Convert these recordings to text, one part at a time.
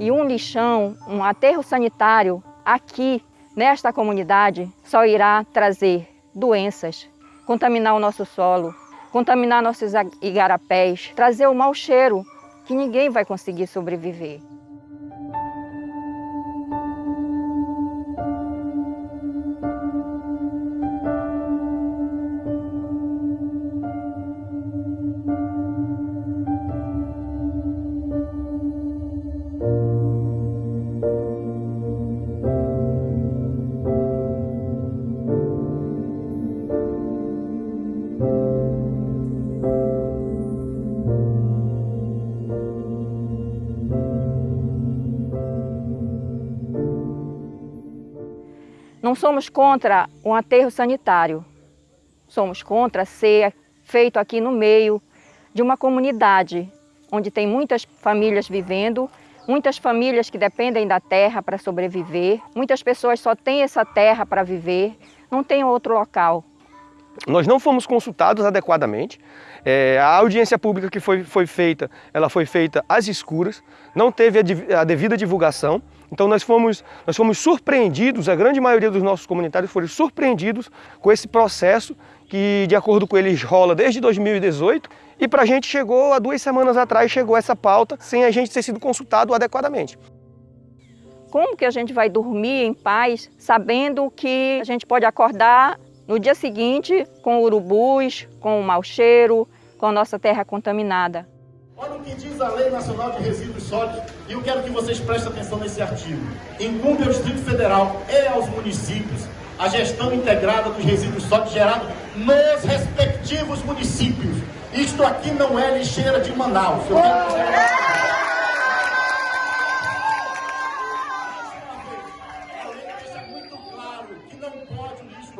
E um lixão, um aterro sanitário aqui nesta comunidade só irá trazer doenças, contaminar o nosso solo, contaminar nossos igarapés, trazer o mau cheiro que ninguém vai conseguir sobreviver. Não somos contra um aterro sanitário, somos contra ser feito aqui no meio de uma comunidade, onde tem muitas famílias vivendo, muitas famílias que dependem da terra para sobreviver, muitas pessoas só têm essa terra para viver, não tem outro local. Nós não fomos consultados adequadamente, é, a audiência pública que foi, foi feita, ela foi feita às escuras, não teve a, a devida divulgação, então nós fomos, nós fomos surpreendidos, a grande maioria dos nossos comunitários foram surpreendidos com esse processo que, de acordo com eles, rola desde 2018 e para a gente chegou, há duas semanas atrás, chegou essa pauta sem a gente ter sido consultado adequadamente. Como que a gente vai dormir em paz, sabendo que a gente pode acordar no dia seguinte com urubus, com o mau cheiro, com a nossa terra contaminada? Olha o que diz a Lei Nacional de Resíduos Sólidos e eu quero que vocês prestem atenção nesse artigo. Incumbe ao Distrito Federal e aos municípios a gestão integrada dos resíduos sólidos gerados nos respectivos municípios. Isto aqui não é lixeira de Manaus. Eu quero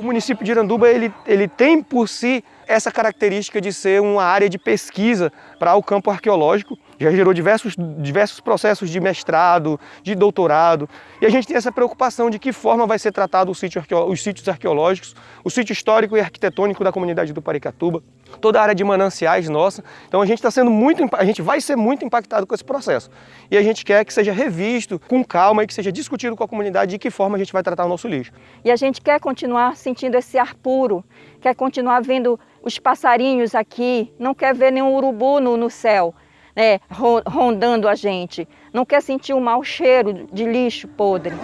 O município de Iranduba ele, ele tem por si essa característica de ser uma área de pesquisa para o campo arqueológico, já gerou diversos, diversos processos de mestrado, de doutorado, e a gente tem essa preocupação de que forma vai ser tratado sítio os sítios arqueológicos, o sítio histórico e arquitetônico da comunidade do Paricatuba, toda a área de mananciais nossa. Então a gente está sendo muito, a gente vai ser muito impactado com esse processo. E a gente quer que seja revisto com calma e que seja discutido com a comunidade de que forma a gente vai tratar o nosso lixo. E a gente quer continuar sentindo esse ar puro, quer continuar vendo os passarinhos aqui, não quer ver nenhum urubu no, no céu né, rondando a gente. Não quer sentir o mau cheiro de lixo podre.